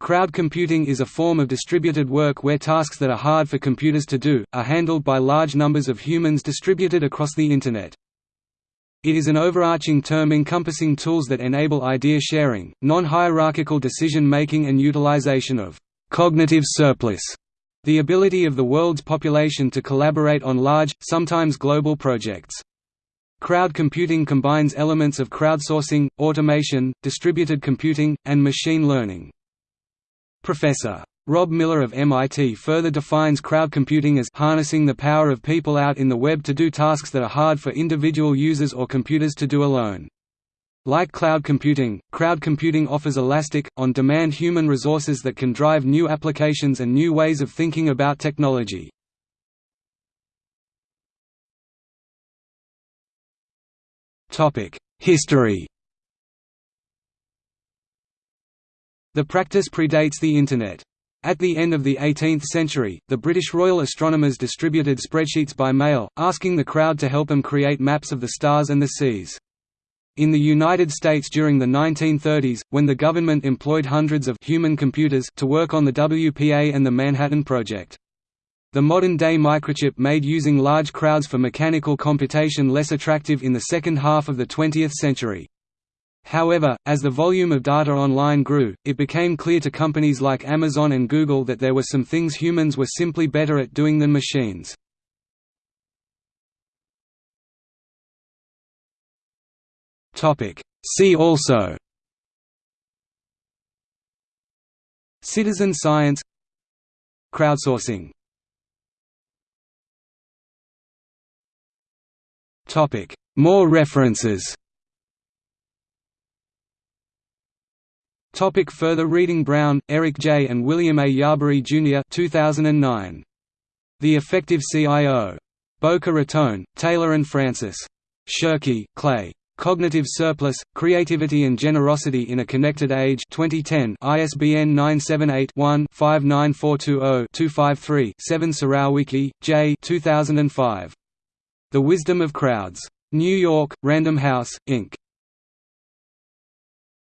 Crowd computing is a form of distributed work where tasks that are hard for computers to do, are handled by large numbers of humans distributed across the Internet. It is an overarching term encompassing tools that enable idea sharing, non-hierarchical decision-making and utilization of «cognitive surplus», the ability of the world's population to collaborate on large, sometimes global projects. Crowd computing combines elements of crowdsourcing, automation, distributed computing, and machine learning. Professor. Rob Miller of MIT further defines crowd computing as harnessing the power of people out in the web to do tasks that are hard for individual users or computers to do alone. Like cloud computing, crowd computing offers elastic, on-demand human resources that can drive new applications and new ways of thinking about technology. History The practice predates the Internet. At the end of the 18th century, the British Royal Astronomers distributed spreadsheets by mail, asking the crowd to help them create maps of the stars and the seas. In the United States during the 1930s, when the government employed hundreds of human computers to work on the WPA and the Manhattan Project. The modern-day microchip made using large crowds for mechanical computation less attractive in the second half of the 20th century. However, as the volume of data online grew, it became clear to companies like Amazon and Google that there were some things humans were simply better at doing than machines. See also Citizen science Crowdsourcing More references Topic further reading Brown, Eric J. and William A. Yarberry, Jr. 2009. The Effective CIO. Boca Raton, Taylor and Francis. Shirky, Clay. Cognitive Surplus, Creativity and Generosity in a Connected Age 2010 ISBN 978-1-59420-253-7 Surowiecki, J. 2005. The Wisdom of Crowds. New York, Random House, Inc.